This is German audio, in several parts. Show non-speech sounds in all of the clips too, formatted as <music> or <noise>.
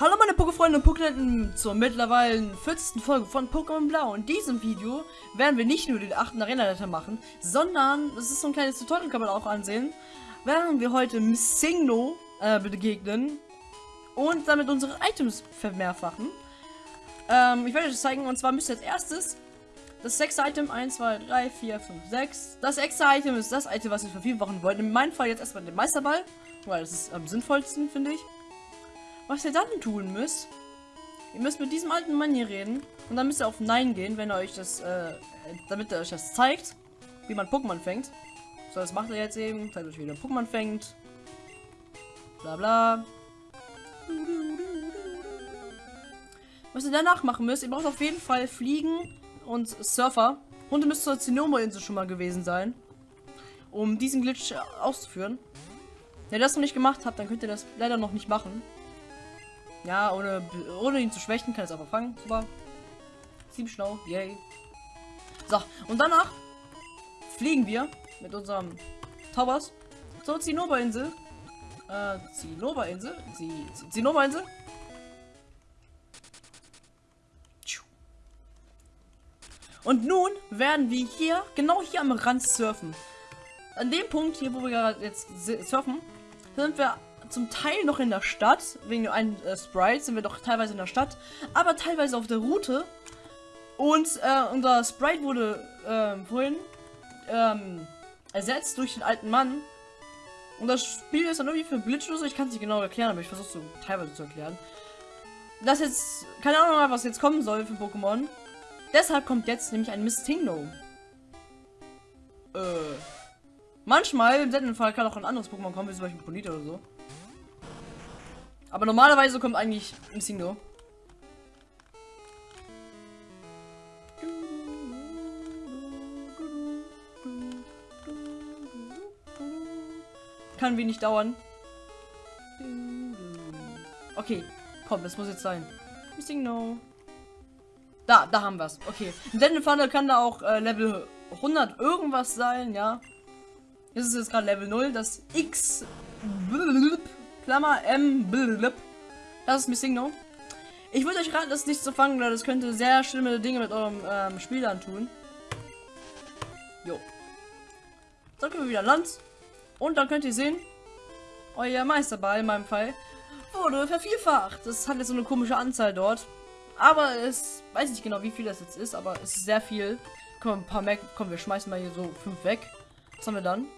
Hallo meine Pokéfreunde und Pokénetten zur mittlerweile 40. Folge von Pokémon Blau. In diesem Video werden wir nicht nur den 8. Arena-Leiter machen, sondern, das ist so ein kleines Tutorial, kann man auch ansehen, werden wir heute Missingno äh, begegnen und damit unsere Items vermehrfachen. Ähm, ich werde euch das zeigen und zwar müsst ihr als erstes das sechste Item 1, 2, 3, 4, 5, 6. Das extra Item ist das Item, was wir vervielfachen wollen. In meinem Fall jetzt erstmal den Meisterball, weil das ist am sinnvollsten, finde ich. Was ihr dann tun müsst, ihr müsst mit diesem alten Mann hier reden und dann müsst ihr auf Nein gehen, wenn er euch das, äh, damit er euch das zeigt, wie man Pokémon fängt. So, das macht er jetzt eben, zeigt euch, wie man Pokémon fängt. Bla bla. Was ihr danach machen müsst, ihr braucht auf jeden Fall Fliegen und Surfer. Und ihr müsst zur Zinnomo-Insel schon mal gewesen sein, um diesen Glitch auszuführen. Wenn ihr das noch nicht gemacht habt, dann könnt ihr das leider noch nicht machen. Ja, ohne, ohne ihn zu schwächen, kann es einfach fangen. Super. Ziemlich schlau. Yay. So, und danach fliegen wir mit unserem Towers zur Zinnober-Insel. Äh, Zinnober-Insel? Zinnober-Insel? Und nun werden wir hier, genau hier am Rand surfen. An dem Punkt hier, wo wir jetzt surfen, sind wir zum Teil noch in der Stadt. Wegen einem äh, Sprite sind wir doch teilweise in der Stadt. Aber teilweise auf der Route. Und äh, unser Sprite wurde äh, vorhin ähm, ersetzt durch den alten Mann. Und das Spiel ist dann irgendwie für so. Ich kann es nicht genau erklären, aber ich versuche es so teilweise zu erklären. Das jetzt, keine Ahnung, was jetzt kommen soll für Pokémon. Deshalb kommt jetzt nämlich ein Mistingno. Äh. Manchmal, im seltenen Fall, kann auch ein anderes Pokémon kommen, wie zum Beispiel Bonita oder so. Aber normalerweise kommt eigentlich ein Single. Kann wenig dauern. Okay, komm, das muss jetzt sein. Missing no. Da, da haben wir es. Okay. Denn Funnel kann da auch äh, Level 100 irgendwas sein, ja. Das ist jetzt gerade Level 0. Das X Klammer M. Blub. Das ist Missing No. Ich würde euch raten, das nicht zu fangen, das könnte sehr schlimme Dinge mit eurem ähm, Spiel tun. Jo. Dann können wir wieder Land. Und dann könnt ihr sehen, euer Meisterball in meinem Fall wurde vervielfacht. Das hat jetzt eine komische Anzahl dort. Aber es weiß nicht genau, wie viel das jetzt ist, aber es ist sehr viel. Komm, ein paar mehr. Komm, wir schmeißen mal hier so fünf weg. Was haben wir dann?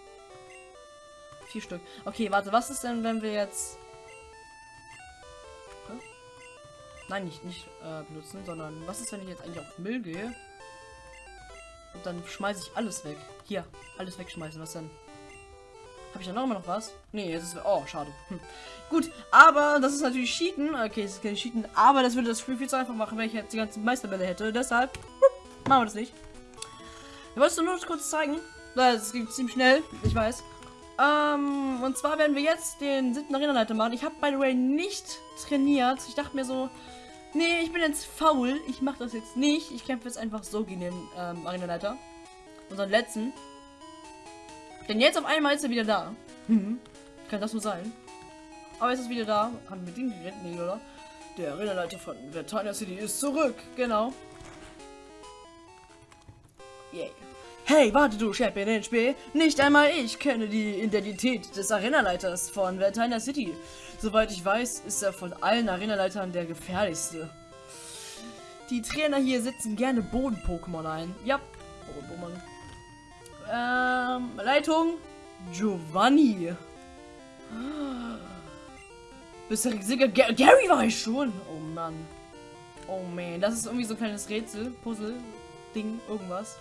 Vier Stück. Okay, warte, was ist denn, wenn wir jetzt... Nein, nicht, nicht äh, benutzen, sondern was ist, wenn ich jetzt eigentlich auf Müll gehe? Und dann schmeiße ich alles weg. Hier, alles wegschmeißen. Was denn? Habe ich da noch immer noch was? Nee, jetzt ist... Oh, schade. Hm. Gut, aber das ist natürlich Cheaten. Okay, es ist kein Cheaten, aber das würde das Spiel viel zu einfach machen, wenn ich jetzt die ganzen Meisterbälle hätte. Deshalb machen wir das nicht. Ich wollte es nur kurz zeigen. Das ging ziemlich schnell, ich weiß. Ähm, und zwar werden wir jetzt den siebten Arena-Leiter machen. Ich habe, by the way, nicht trainiert. Ich dachte mir so, nee, ich bin jetzt faul. Ich mache das jetzt nicht. Ich kämpfe jetzt einfach so gegen den ähm, Arena-Leiter. Unseren letzten. Denn jetzt auf einmal ist er wieder da. Hm. Kann das nur sein? Aber ist es wieder da? Haben wir den gerettet? Nee, oder? Der Arena-Leiter von Vertana City ist zurück. Genau. Yay. Hey, warte du, Champion Spiel. Nicht einmal ich kenne die Identität des Arenaleiters von Vertina City. Soweit ich weiß, ist er von allen Arenaleitern der gefährlichste. Die Trainer hier setzen gerne Boden-Pokémon ein. Ja, Boden-Pokémon. Ähm, Leitung Giovanni. Bisher Sieger Gary war ich schon. Oh Mann. Oh man, das ist irgendwie so ein kleines Rätsel, Puzzle, Ding, irgendwas.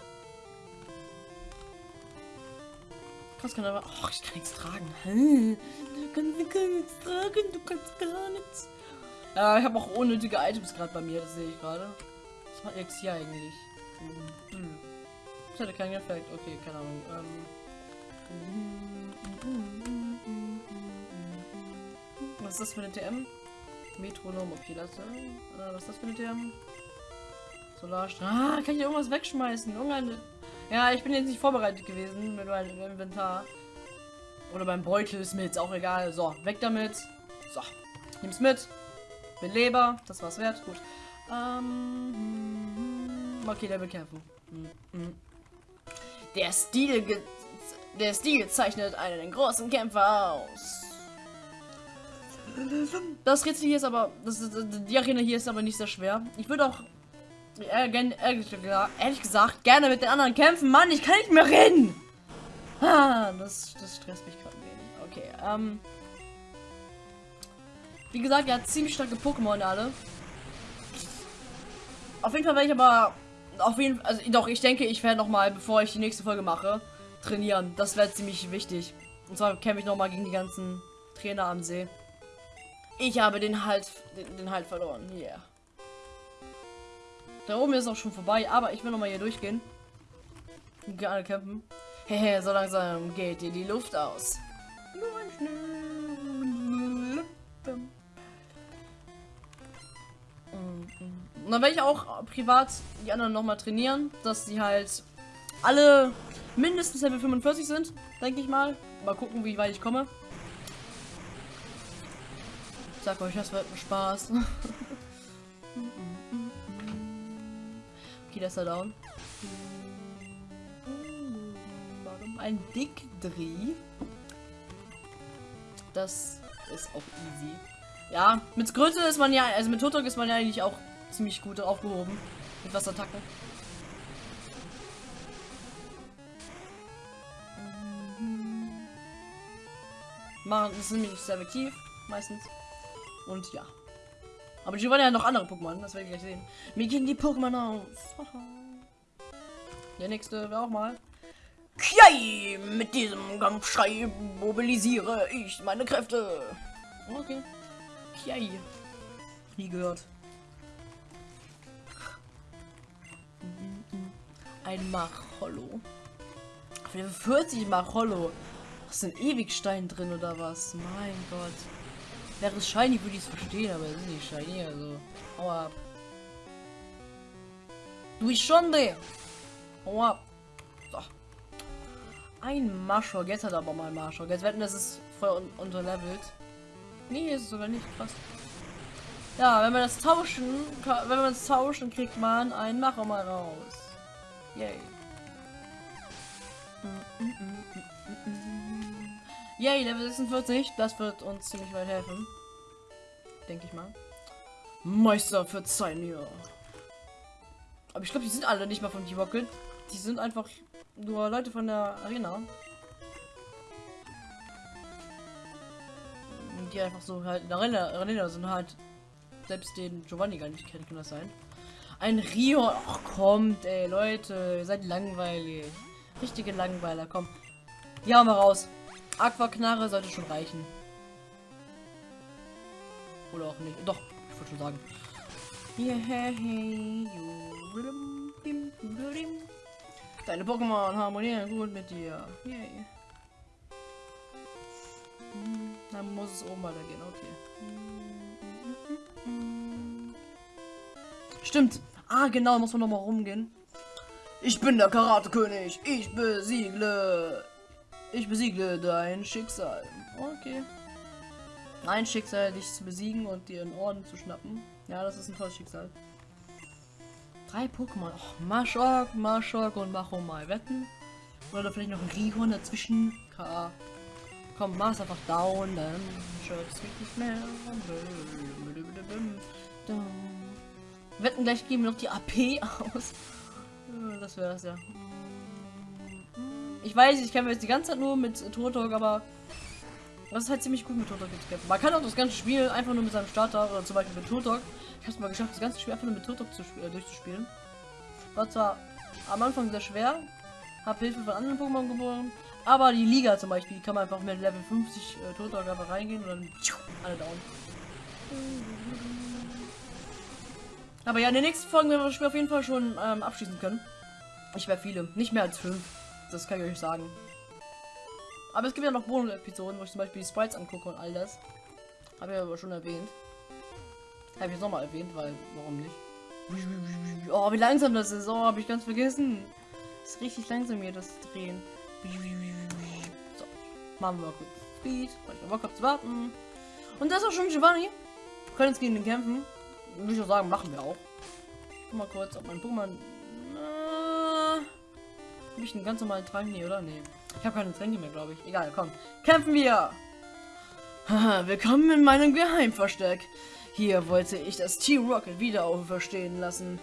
Was kann aber. Oh, ich kann nichts tragen. Du kannst, nichts tragen, du kannst gar nichts. Ja, ich habe auch unnötige Items gerade bei mir, das sehe ich gerade. Was macht jetzt hier eigentlich? Hm. Das hätte keinen Effekt. Okay, keine Ahnung. Ähm. Was ist das für eine TM? Metronom, okay, das. Äh, was ist das für eine TM? Solarstrahl. Ah, kann ich irgendwas wegschmeißen? Irgendeine. Ja, ich bin jetzt nicht vorbereitet gewesen mit meinem Inventar. Oder beim Beutel ist mir jetzt auch egal. So, weg damit. So, nimm's mit. Beleber, das war's wert. Gut. Ähm, okay, der will kämpfen. Hm, hm. Der Stil, der Stil zeichnet einen großen Kämpfer aus. Das Rätsel hier ist aber, das die Arena hier ist aber nicht sehr schwer. Ich würde auch ehrlich, gesagt, ehrlich gesagt gerne mit den anderen kämpfen. Mann, ich kann nicht mehr reden. Ah, das, das stresst mich gerade wenig. Okay, ähm. Wie gesagt, er hat ziemlich starke Pokémon alle. Auf jeden Fall werde ich aber auf jeden also doch, ich denke, ich werde noch mal, bevor ich die nächste Folge mache, trainieren. Das wäre ziemlich wichtig. Und zwar kämpfe ich noch mal gegen die ganzen Trainer am See. Ich habe den Halt, den, den Halt verloren. Yeah. Da oben ist auch schon vorbei, aber ich will noch mal hier durchgehen. Alle kämpfen. Hehe, <laughs> so langsam geht dir die Luft aus. Und dann werde ich auch privat die anderen noch mal trainieren, dass sie halt alle mindestens Level 45 sind, denke ich mal. Mal gucken, wie weit ich komme. Ich sag euch, das wird ein Spaß. <laughs> okay, das er down. Ein Dickdreh. Das ist auch easy. Ja, mit Größe ist man ja, also mit Totok ist man ja eigentlich auch ziemlich gut aufgehoben. Mit Wasserattacken. Machen ist nämlich sehr effektiv, meistens. Und ja. Aber die wollen ja noch andere Pokémon, das werde ich gleich sehen. Mir gehen die Pokémon aus. Der nächste wäre auch mal. Kiai! Mit diesem Kampfschrei mobilisiere ich meine Kräfte. Okay. Kiai. Nie gehört. Ein Machollo. Auf Level 40 Machollo. Ist ein Ewigstein drin oder was? Mein Gott. Wäre es shiny, würde ich es verstehen, aber es ist nicht shiny, also. Hau ab. Du der. Hau ab. So. Ein Marschog. Jetzt hat er aber mal Marschog. Jetzt wetten, das ist voll un unterlevelt. Nee, ist sogar nicht. Krass. Ja, wenn wir das tauschen, wenn wir das tauschen, kriegt man einen Macher mal raus. Yay. Yay, Level 46. Das wird uns ziemlich weit helfen. Denke ich mal. Meister, verzeih mir. Aber ich glaube, die sind alle nicht mal von Team Rocket. Die sind einfach nur Leute von der Arena. Die einfach so halt in der Arena, Arena sind halt selbst den Giovanni gar nicht kennen, kann das sein? Ein Rio. Ach kommt, ey, Leute, ihr seid langweilig. Richtige Langweiler, komm. Die haben wir raus. Aquaknarre sollte schon reichen. Oder auch nicht. Doch, ich wollte schon sagen. Deine Pokémon harmonieren gut mit dir. Yay. Hm, Dann muss es oben weitergehen, okay. Stimmt. Ah, genau, muss man noch mal rumgehen. Ich bin der Karate-König. Ich besiegle. Ich besiegle dein Schicksal. Okay. Mein Schicksal, dich zu besiegen und dir einen Orden zu schnappen. Ja, das ist ein tolles Schicksal. Drei Pokémon. Och, Maschok, Maschok und Machomai. Wetten? Oder vielleicht noch ein Rihorn dazwischen. K. Komm, mach's einfach down, dann schützt mich nicht mehr. Wetten, gleich geben wir noch die AP <laughs> aus. Äh, Das wäre das ja. Ich weiß, ich kämpfe jetzt die ganze Zeit nur mit Turtok, aber das ist halt ziemlich gut mit Turtok zu kämpfen. Man kann auch das ganze Spiel einfach nur mit seinem Starter oder zum Beispiel mit Turtok. Ich habe es mal geschafft, das ganze Spiel einfach nur mit Turtok zu äh, durchzuspielen. War zwar am Anfang sehr schwer, habe Hilfe von anderen Pokémon geboren, aber die Liga zum Beispiel, die kann man einfach mit Level 50 äh, Turtok einfach reingehen und dann tschiu, alle down. Aber ja, in den nächsten Folgen werden wir das Spiel auf jeden Fall schon ähm, abschließen können. Ich werde viele, nicht mehr als fünf. Das kann ich euch sagen. Aber es gibt ja noch Bonus-Episoden, wo ich zum Beispiel die Sprites angucke und all das. Habe ich aber schon erwähnt. Habe ich jetzt nochmal erwähnt, weil, warum nicht? Oh, wie langsam das ist. Oh, habe ich ganz vergessen. ist richtig langsam hier, das Drehen. So, machen wir mal kurz Speed, ich Bock hab zu warten. Und das ist auch schon Giovanni. können jetzt gegen den kämpfen. Würde ich auch sagen, machen wir auch. Guck mal kurz, ob mein Pokémon. Habe einen ganz normalen Trank? Nee, oder? Nee. Ich habe keine Tränke mehr, glaube ich. Egal, komm. Kämpfen wir! Haha, <laughs> willkommen in meinem Geheimversteck. Hier wollte ich das Team Rocket wieder auferstehen lassen.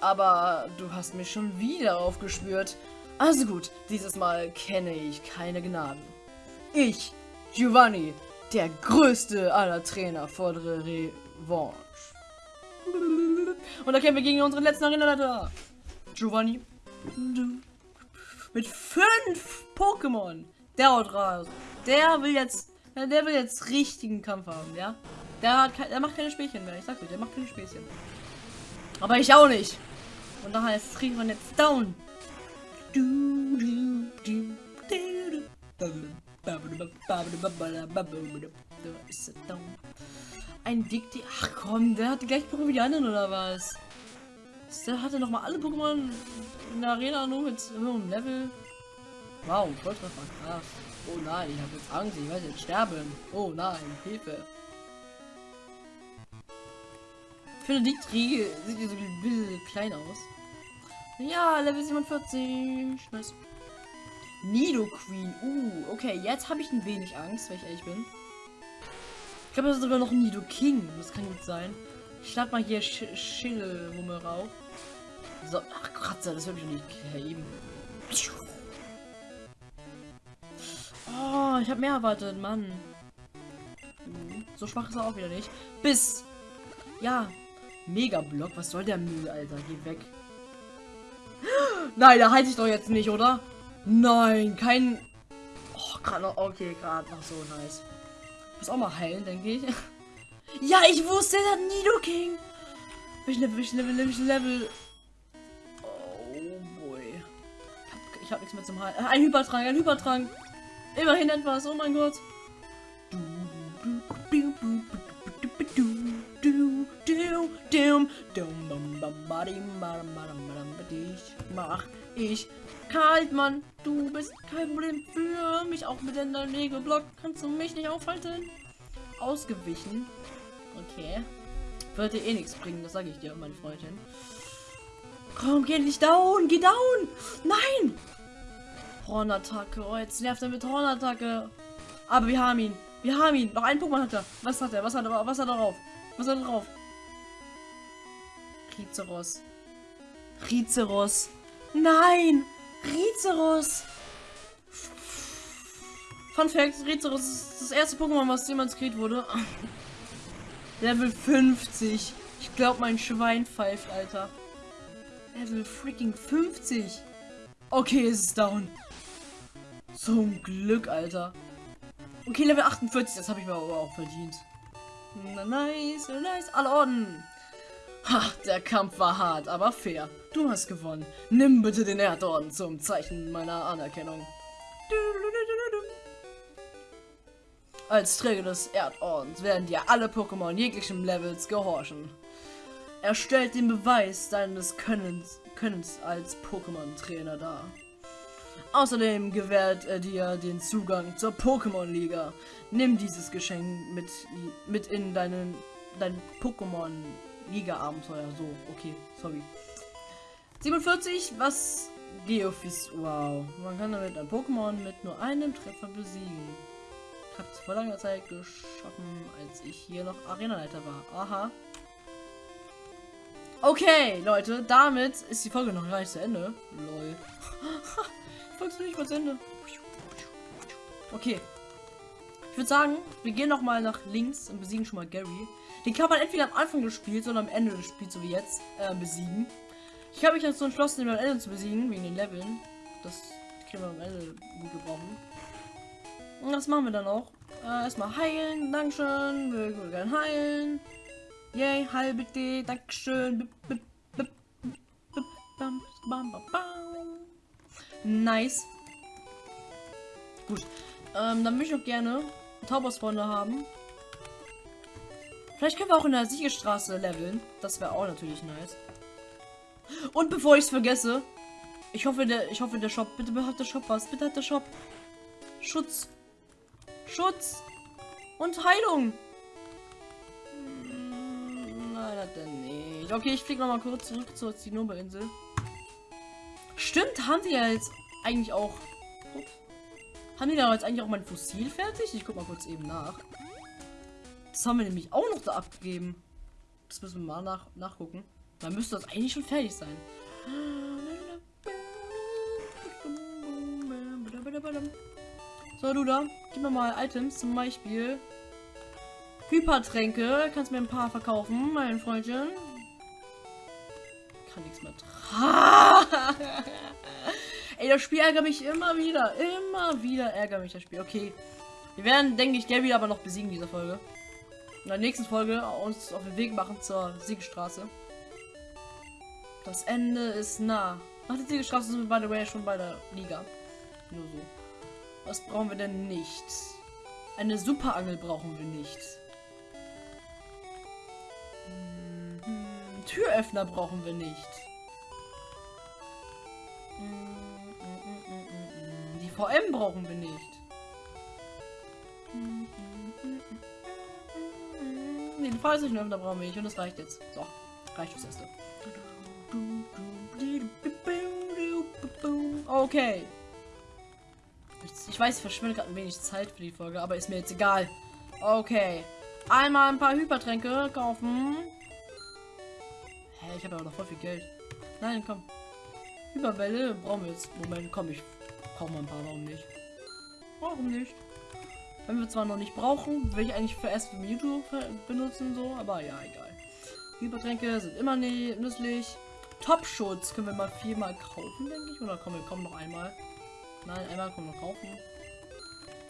Aber du hast mich schon wieder aufgespürt. Also gut, dieses Mal kenne ich keine Gnaden. Ich, Giovanni, der größte aller Trainer, fordere Revanche. Und da kämpfen wir gegen unseren letzten Arena-Leiter. Giovanni. Mit fünf Pokémon. Der haut raus. Der will jetzt, der will jetzt richtigen Kampf haben, ja? Der, hat, der macht keine Spielchen mehr. Ich sag dir, der macht keine Späßchen. Aber ich auch nicht. Und daher kriegen wir jetzt down. Ein Dikti. Ach komm, der hat die gleichen Pokémon wie die anderen oder was? Der hatte noch mal alle Pokémon in der Arena nur mit hohem Level. Wow, Volltreffer, krass. Oh nein, ich habe jetzt Angst, ich werde jetzt sterben. Oh nein, Hilfe. Ich finde, die Kriege sieht so ein bisschen klein aus. Ja, Level 47. Nice. Nido Queen. Uh, okay, jetzt habe ich ein wenig Angst, wenn ich ehrlich bin. Ich glaube, das ist sogar noch Nido King. Das kann gut sein. Ich schlag mal hier Sch Schillerhumme rauf. So, ach Kratzer, das habe ich nicht eben. Oh, ich habe mehr erwartet, Mann. So schwach ist er auch wieder nicht. Bis. Ja. Mega Block. Was soll der Müll, Alter? Geh weg. Nein, da halte ich doch jetzt nicht, oder? Nein, kein... Oh, gerade noch... Okay, gerade noch so nice. Muss auch mal heilen, denke ich. Ja, ich wusste, der Nido King. Welchen Level, welchen Level, welchen Level... Oh, boy. Ich habe hab nichts mehr zum Heilen. Ein Hypertrank, ein Hypertrank. Immerhin etwas, oh mein Gott. Mach ich kalt, Mann. Du bist kein Problem für mich. Auch mit deinem Nägelblock kannst du mich nicht aufhalten. Ausgewichen. Okay. Wird dir eh nichts bringen, das sage ich dir, meine Freundin. Komm, geh nicht down, geh down. Nein. Hornattacke. Oh, jetzt nervt er mit Hornattacke. Aber wir haben ihn. Wir haben ihn. Noch ein Pokémon hat er. Was hat er? Was hat er? Was hat er drauf? Was hat er drauf? Rizeros. Rizeros. Nein! Rizeros! Fun Fact, Rizeros ist das erste Pokémon, was jemals kreiert wurde. <laughs> Level 50. Ich glaube, mein Schwein pfeift, Alter. Level freaking 50. Okay, es ist down. Zum Glück, Alter. Okay, Level 48, das habe ich mir aber auch verdient. Nice, nice. Alle Orden. Ha, der Kampf war hart, aber fair. Du hast gewonnen. Nimm bitte den Erdorden zum Zeichen meiner Anerkennung. Als Träger des Erdordens werden dir alle Pokémon jeglichen Levels gehorchen. Er stellt den Beweis deines Könnens, Könnens als Pokémon-Trainer dar. Außerdem gewährt er dir den Zugang zur Pokémon-Liga. Nimm dieses Geschenk mit, mit in deinen, dein Pokémon-Liga-Abenteuer. So, okay, sorry. 47, was Geophys, wow. Man kann damit ein Pokémon mit nur einem Treffer besiegen. Ich habe es vor langer Zeit geschaffen, als ich hier noch Arenaleiter war. Aha. Okay, Leute, damit ist die Folge noch gar nicht zu Ende. Lol. <laughs> Folge ist nicht mal zu Ende. Okay. Ich würde sagen, wir gehen noch mal nach links und besiegen schon mal Gary. Den kann man entweder am Anfang des Spiels oder am Ende des Spiels, so wie jetzt, äh, besiegen. Ich habe mich dazu entschlossen, den am Ende zu besiegen, wegen den Leveln. Das können wir am Ende gut gebrauchen. Und das machen wir dann auch. Äh, erstmal heilen, Dankeschön. Wir würden gerne heilen. Yay, heil bitte, Dankeschön. Nice. Gut. Ähm, dann möchte ich auch gerne Taubersfreunde haben. Vielleicht können wir auch in der Siegestraße leveln. Das wäre auch natürlich nice. Und bevor ich es vergesse, ich hoffe, der, ich hoffe, der Shop, bitte hat der Shop was. Bitte hat der Shop Schutz. Schutz. Und Heilung. nicht. Okay, ich fliege nochmal kurz zurück zur Zinnober-Insel. Stimmt, haben die ja jetzt eigentlich auch... Ups. Haben die da jetzt eigentlich auch mein Fossil fertig? Ich guck mal kurz eben nach. Das haben wir nämlich auch noch da abgegeben. Das müssen wir mal nach nachgucken. Dann müsste das eigentlich schon fertig sein. So, du da, gib mir mal Items, zum Beispiel Hypertränke. Kannst mir ein paar verkaufen, mein Freundchen. Kann nichts mehr. <laughs> Ey, das Spiel ärgert mich immer wieder. Immer wieder ärgert mich das Spiel. Okay. Wir werden, denke ich, Gary aber noch besiegen, diese Folge. In der nächsten Folge uns auf den Weg machen zur Siegstraße. Das Ende ist nah. Nach der Siegstraße sind wir, by the way, schon bei der Liga. Nur so. Was brauchen wir denn nicht? Eine Superangel brauchen wir nicht. Mhm. Türöffner brauchen wir nicht. Die VM brauchen wir nicht. Den Fallsichtöffner brauchen wir nicht und das reicht jetzt. So, reicht das erste. Okay. Ich, weiß, ich verschwinde gerade ein wenig Zeit für die Folge, aber ist mir jetzt egal. Okay. Einmal ein paar Hypertränke kaufen. Hä, ich habe aber noch voll viel Geld. Nein, komm. Hyperwelle brauchen wir jetzt. Moment, komm, ich brauche mal ein paar. Warum nicht? Warum nicht? Wenn wir zwar noch nicht brauchen, will ich eigentlich für erst für YouTube benutzen, so, aber ja, egal. Hypertränke sind immer nützlich. Top-Schutz können wir mal viermal kaufen, denke ich. Oder kommen wir kommen noch einmal. Nein, einmal kommen wir kaufen.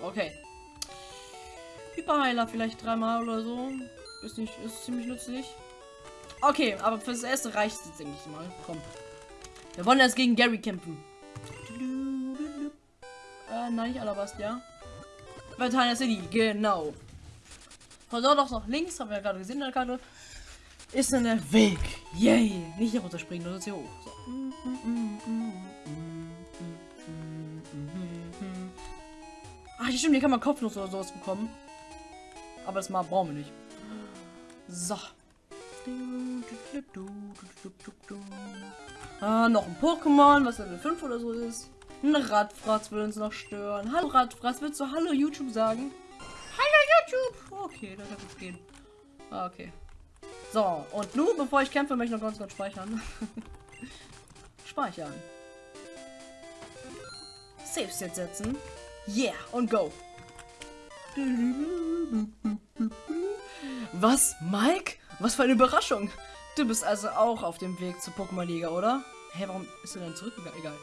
Okay. Hyperheiler vielleicht dreimal oder so. Ist nicht, ist ziemlich nützlich. Okay, aber fürs erste reicht es, denke ich mal. Komm. Wir wollen jetzt gegen Gary kämpfen. Äh, nein, nicht Alabastia. Verteiler City, genau. Von dort aus nach links, haben wir ja gerade gesehen in der Karte, ist dann der Weg. Yay! Nicht hier runterspringen, nur hier hoch. So. Ach, stimmt, hier kann man Kopfnuss oder sowas bekommen. Aber das mal brauchen wir nicht. So. Ah, noch ein Pokémon, was Level 5 oder so ist. Ein Radfratz will uns noch stören. Hallo Radfratz, willst du Hallo YouTube sagen? Hallo YouTube! Okay, das wird jetzt gehen. Ah, okay. So, und nun, bevor ich kämpfe, möchte ich noch ganz kurz speichern. <laughs> Speichern. Save State setzen. Yeah, und go. Was, Mike? Was für eine Überraschung. Du bist also auch auf dem Weg zur Pokémon-Liga, oder? Hä, hey, warum ist du denn zurückgegangen? Egal.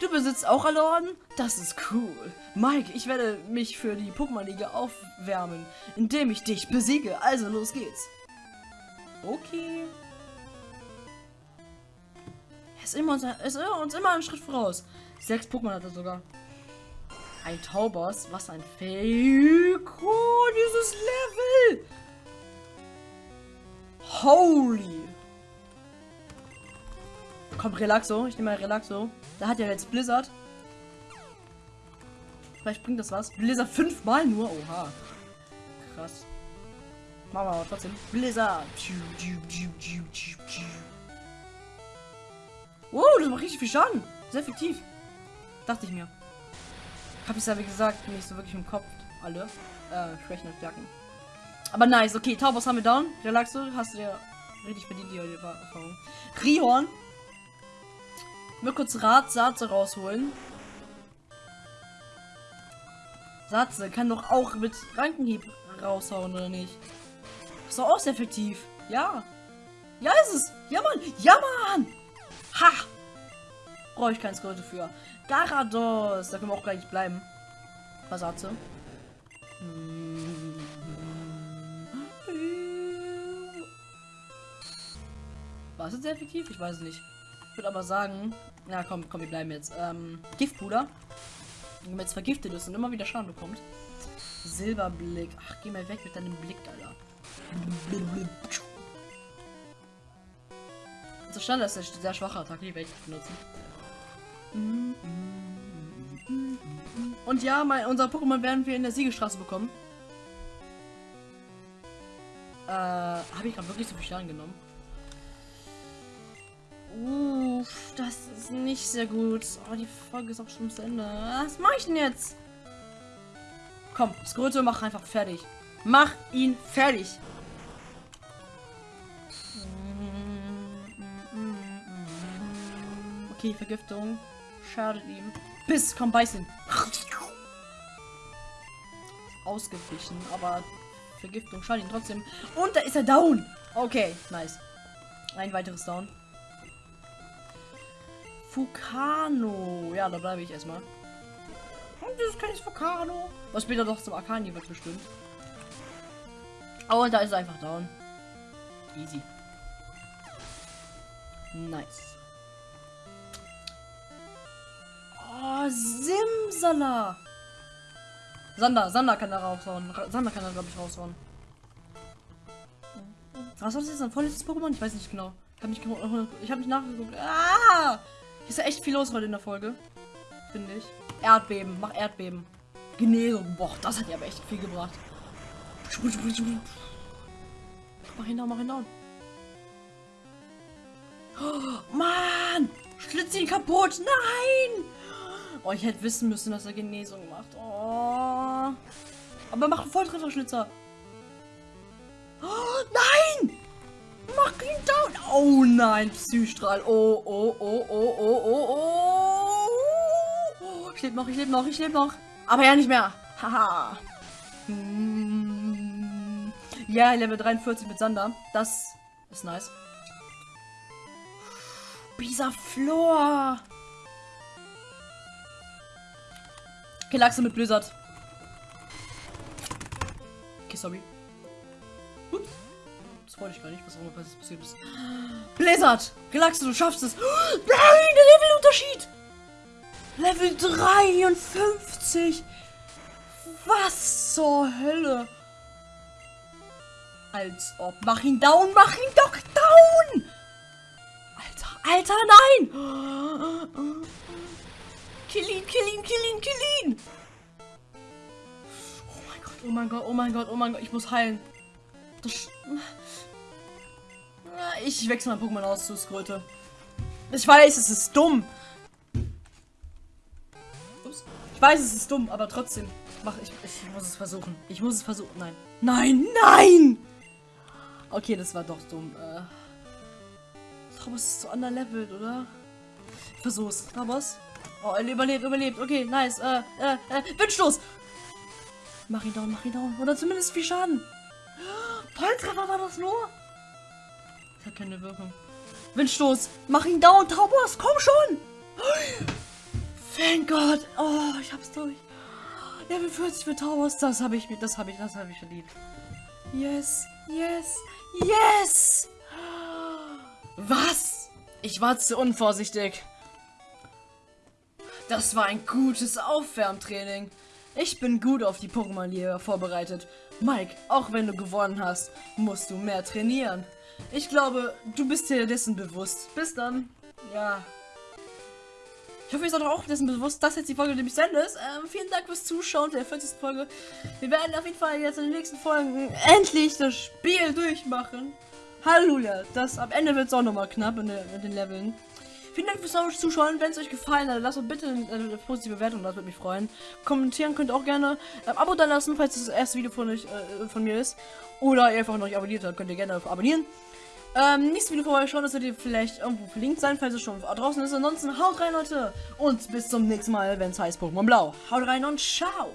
Du besitzt auch alle Orden? Das ist cool. Mike, ich werde mich für die Pokémon-Liga aufwärmen, indem ich dich besiege. Also, los geht's. Okay. Er ist, immer, er ist uns immer einen Schritt voraus. Sechs Pokémon hat er sogar. Ein Taubos. Was ein Fake. Oh, dieses Level. Holy. Komm, Relaxo. Ich nehme mal Relaxo. Da hat ja jetzt Blizzard. Vielleicht bringt das was. Blizzard fünfmal nur. Oha. Krass. Machen wir aber trotzdem. Blizzard. Wow, das macht richtig viel Schaden. Sehr effektiv. Dachte ich mir. Hab ich ja wie gesagt nicht so wirklich im Kopf. Alle. Äh, Schwächen Stärken. Aber nice. Okay, Taubos haben wir down. Relaxo, hast du dir richtig bedient die Erfahrung. Rihorn. Mal kurz Rat Satze rausholen. Satze kann doch auch mit Rankenhieb raushauen, oder nicht? Ist doch auch sehr effektiv. Ja. Ja, ist es. Ja, Mann. Ja, Mann. Ha. Brauche ich kein Skill für. Garados. Da können wir auch gleich bleiben. Versatze. War es jetzt sehr effektiv? Ich weiß nicht. Ich würde aber sagen, na komm, komm, wir bleiben jetzt. Ähm, Giftpuder. Wenn man jetzt vergiftet ist und immer wieder Schaden bekommt. Silberblick. Ach, geh mal weg mit deinem Blick, Alter. So stand das ist sehr schwache Attacke, die ich benutzen. Und ja, mein, unser Pokémon werden wir in der Siegestraße bekommen. Äh, habe ich gerade wirklich so viel Schaden genommen? das ist nicht sehr gut. Oh, die Folge ist auch schon zu Ende. Was mache ich denn jetzt? Komm, Skröte, mach einfach fertig. Mach ihn fertig. Okay, Vergiftung. Schadet ihm. Biss, komm, beiß ihn. Ausgewichen, aber Vergiftung schadet ihn trotzdem. Und da ist er down. Okay, nice. Ein weiteres Down. Fukano. Ja, da bleibe ich erstmal. Und ist kein Fukano. Was später doch zum Arcani wird bestimmt. Und da ist er einfach down. Easy. Nice. Simsala. Sander, Sander kann da raushauen. Ra- Sander kann da, glaube ich, raushauen. Was war das jetzt? Ein vorletztes Pokémon? Ich weiß nicht genau. Ich habe nicht, ge- ich hab nicht nachgeguckt. Ah! Hier ist ja echt viel los heute in der Folge. Finde ich. Erdbeben. Mach Erdbeben. Genesung. Boah, das hat ja aber echt viel gebracht. Mach ihn down, mach ihn down. Oh, Mann! Schlitz ihn kaputt! Nein! Oh, ich hätte wissen müssen, dass er Genesung macht. Oh. Aber mach einen Volltrefferschlitzer. Oh, nein! Mach ihn down! Oh nein, Psystrahl. Oh, oh, oh, oh, oh, oh, oh. oh. Ich lebe noch, ich lebe noch, ich lebe noch. Aber ja nicht mehr. Haha. Hm. Ja, Level 43 mit Sander. Das ist nice. Bisaflor. Okay, Lachse mit Blizzard. Okay, sorry. Ups. Das wollte ich gar nicht, was auch immer passiert ist. Blizzard! Relaxe, du schaffst es! Nein, der Levelunterschied! Level 53! Was zur Hölle? Als ob. Mach ihn down, mach ihn doch down! Alter, Alter, nein! Kill ihn, kill ihn, kill ihn, kill ihn! Oh mein Gott, oh mein Gott, oh mein Gott, oh mein Gott, ich muss heilen. Das. Ich wechsle mein Pokémon aus zu Skröte. Ich weiß, es ist dumm. Ups. Ich weiß, es ist dumm, aber trotzdem. Mach ich, ich muss es versuchen. Ich muss es versuchen. Nein. Nein, nein! Okay, das war doch dumm. Äh. Thomas ist so underlevelt, oder? Ich versuch's. Thomas. Oh, er überlebt, überlebt. Okay, nice. Äh, äh, äh, Windstoß! Mach ihn down, mach ihn down. Oder zumindest viel Schaden. Volltreffer war das nur? Das hat keine Wirkung. Windstoß! Mach ihn down, Taubos! Komm schon! Thank God! Oh, ich hab's durch. Level 40 für Taubos. Das habe ich mir, das habe ich, das habe ich verdient. Yes, yes, yes! Was? Ich war zu unvorsichtig. Das war ein gutes Aufwärmtraining. Ich bin gut auf die Pokémon-Liga vorbereitet. Mike, auch wenn du gewonnen hast, musst du mehr trainieren. Ich glaube, du bist dir dessen bewusst. Bis dann. Ja. Ich hoffe, ihr seid auch dessen bewusst, dass jetzt die Folge nämlich zu Ende ist. Ähm, vielen Dank fürs Zuschauen der 40. Folge. Wir werden auf jeden Fall jetzt in den nächsten Folgen endlich das Spiel durchmachen. Halleluja. Das am Ende wird es auch nochmal knapp in, der, in den Leveln. Vielen Dank fürs Zuschauen. Wenn es euch gefallen hat, lasst doch bitte eine positive Bewertung, das würde mich freuen. Kommentieren könnt ihr auch gerne. Ähm, Abo da lassen, falls das erste Video von, euch, äh, von mir ist. Oder ihr einfach noch nicht abonniert habt, könnt ihr gerne abonnieren. Ähm, nächstes Video vorbeischauen, das wird ihr vielleicht irgendwo verlinkt sein, falls es schon draußen ist. Ansonsten haut rein, Leute. Und bis zum nächsten Mal, wenn es heißt Pokémon Blau. Haut rein und ciao.